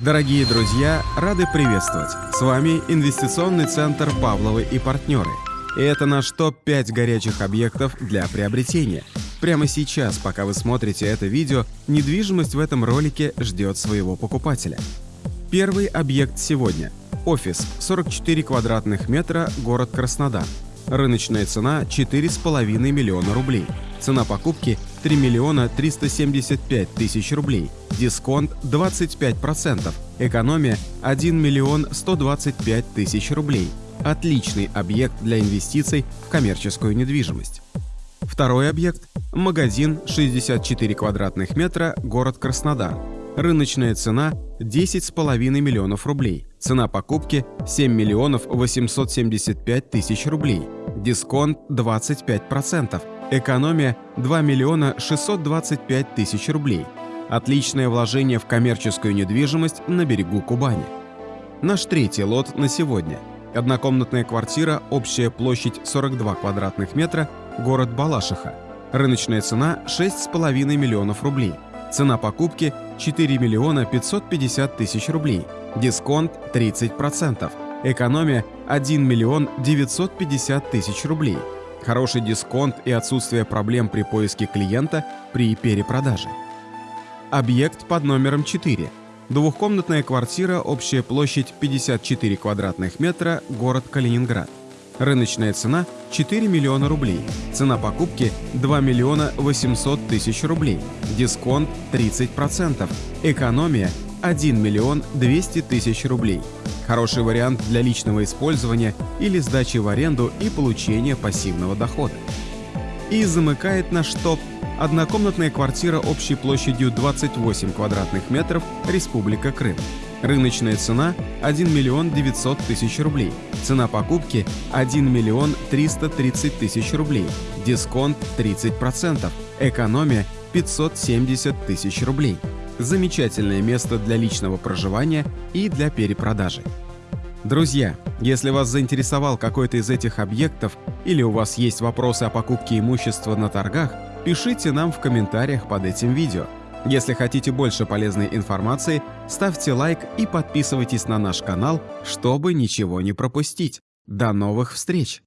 Дорогие друзья, рады приветствовать! С вами инвестиционный центр «Павловы и партнеры». И это наш топ-5 горячих объектов для приобретения. Прямо сейчас, пока вы смотрите это видео, недвижимость в этом ролике ждет своего покупателя. Первый объект сегодня – офис, 44 квадратных метра, город Краснодар. Рыночная цена 4,5 миллиона рублей. Цена покупки 3 миллиона 375 тысяч рублей. Дисконт 25%. Экономия 1 миллион 125 тысяч рублей. Отличный объект для инвестиций в коммерческую недвижимость. Второй объект – магазин 64 квадратных метра, город Краснодар. Рыночная цена 10,5 миллионов рублей. Цена покупки 7 миллионов 875 тысяч рублей. Дисконт 25%. Экономия 2 миллиона 625 тысяч рублей. Отличное вложение в коммерческую недвижимость на берегу Кубани. Наш третий лот на сегодня. Однокомнатная квартира, общая площадь 42 квадратных метра, город Балашиха. Рыночная цена 6,5 миллионов рублей. Цена покупки 4 миллиона 550 тысяч рублей. Дисконт 30%. Экономия 1 миллион 950 тысяч рублей. Хороший дисконт и отсутствие проблем при поиске клиента при перепродаже. Объект под номером 4. Двухкомнатная квартира, общая площадь 54 квадратных метра, город Калининград. Рыночная цена 4 миллиона рублей. Цена покупки 2 миллиона 800 тысяч рублей. Дисконт 30%. Экономия 1 миллион 200 тысяч рублей. Хороший вариант для личного использования или сдачи в аренду и получения пассивного дохода. И замыкает наш топ однокомнатная квартира общей площадью 28 квадратных метров, Республика Крым. Рыночная цена 1 миллион 900 тысяч рублей. Цена покупки 1 миллион 330 тысяч рублей. Дисконт 30%. Экономия 570 тысяч рублей замечательное место для личного проживания и для перепродажи. Друзья, если вас заинтересовал какой-то из этих объектов или у вас есть вопросы о покупке имущества на торгах, пишите нам в комментариях под этим видео. Если хотите больше полезной информации, ставьте лайк и подписывайтесь на наш канал, чтобы ничего не пропустить. До новых встреч!